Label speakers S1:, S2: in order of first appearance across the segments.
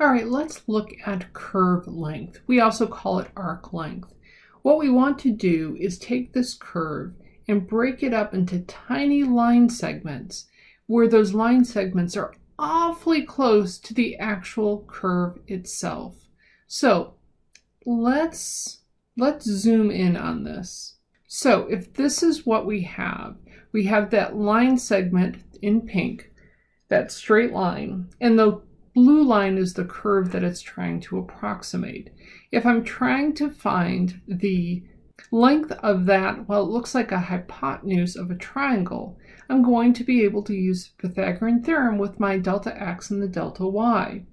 S1: All right, let's look at curve length. We also call it arc length. What we want to do is take this curve and break it up into tiny line segments where those line segments are awfully close to the actual curve itself. So let's, let's zoom in on this. So if this is what we have, we have that line segment in pink, that straight line, and the blue line is the curve that it's trying to approximate. If I'm trying to find the length of that, well, it looks like a hypotenuse of a triangle, I'm going to be able to use Pythagorean theorem with my delta x and the delta y.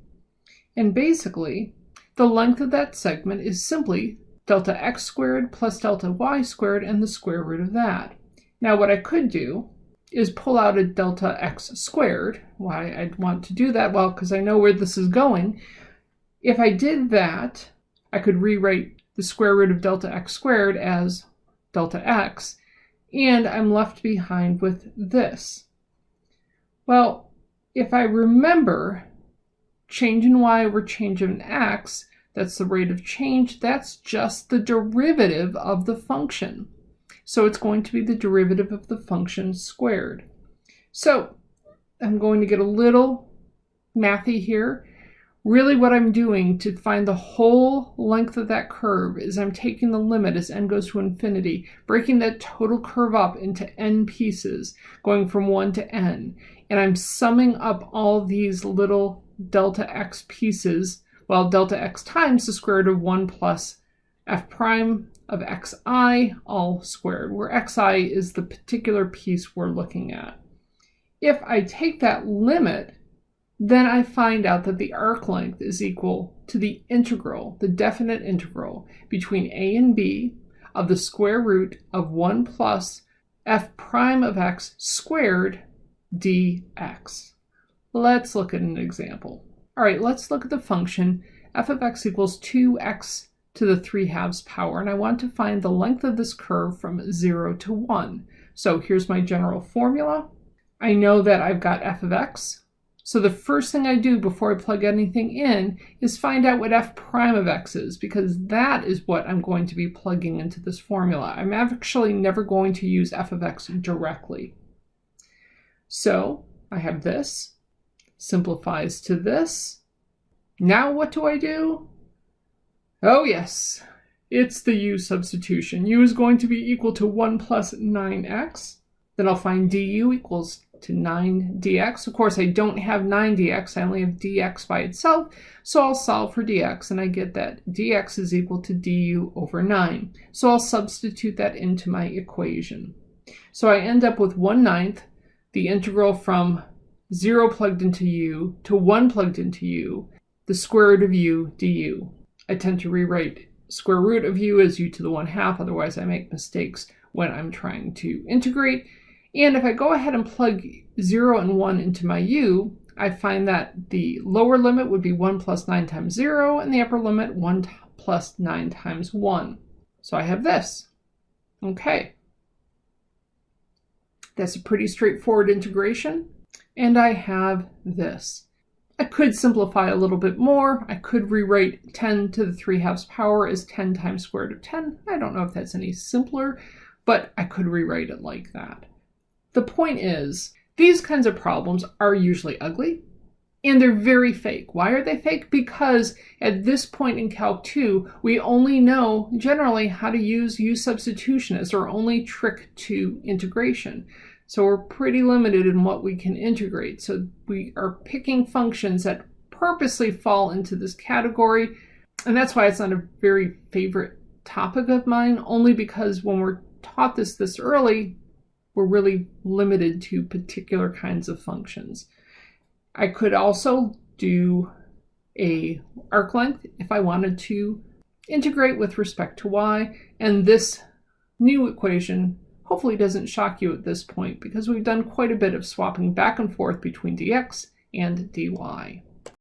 S1: And basically, the length of that segment is simply delta x squared plus delta y squared and the square root of that. Now what I could do is pull out a delta x squared. Why I'd want to do that? Well, because I know where this is going. If I did that, I could rewrite the square root of delta x squared as delta x, and I'm left behind with this. Well, if I remember change in y over change in x, that's the rate of change, that's just the derivative of the function. So it's going to be the derivative of the function squared. So I'm going to get a little mathy here. Really what I'm doing to find the whole length of that curve is I'm taking the limit as n goes to infinity, breaking that total curve up into n pieces, going from 1 to n. And I'm summing up all these little delta x pieces, well, delta x times the square root of 1 plus f prime of xi all squared, where xi is the particular piece we're looking at. If I take that limit, then I find out that the arc length is equal to the integral, the definite integral, between a and b of the square root of 1 plus f prime of x squared dx. Let's look at an example. All right, let's look at the function f of x equals 2x to the 3 halves power, and I want to find the length of this curve from 0 to 1. So here's my general formula. I know that I've got f of x, so the first thing I do before I plug anything in is find out what f prime of x is, because that is what I'm going to be plugging into this formula. I'm actually never going to use f of x directly. So I have this, simplifies to this. Now what do I do? Oh yes, it's the u substitution. u is going to be equal to 1 plus 9x. Then I'll find du equals to 9 dx. Of course, I don't have 9 dx. I only have dx by itself. So I'll solve for dx, and I get that dx is equal to du over 9. So I'll substitute that into my equation. So I end up with 1 ninth, the integral from 0 plugged into u to 1 plugged into u, the square root of u du. I tend to rewrite square root of u as u to the 1 half, otherwise I make mistakes when I'm trying to integrate. And if I go ahead and plug 0 and 1 into my u, I find that the lower limit would be 1 plus 9 times 0, and the upper limit 1 plus 9 times 1. So I have this. Okay. That's a pretty straightforward integration. And I have this. I could simplify a little bit more. I could rewrite 10 to the 3 halves power as 10 times square root of 10. I don't know if that's any simpler, but I could rewrite it like that. The point is, these kinds of problems are usually ugly and they're very fake. Why are they fake? Because at this point in Calc 2, we only know generally how to use u substitution as our only trick to integration. So we're pretty limited in what we can integrate. So we are picking functions that purposely fall into this category. And that's why it's not a very favorite topic of mine, only because when we're taught this this early, we're really limited to particular kinds of functions. I could also do a arc length if I wanted to integrate with respect to y, and this new equation hopefully doesn't shock you at this point because we've done quite a bit of swapping back and forth between dx and dy.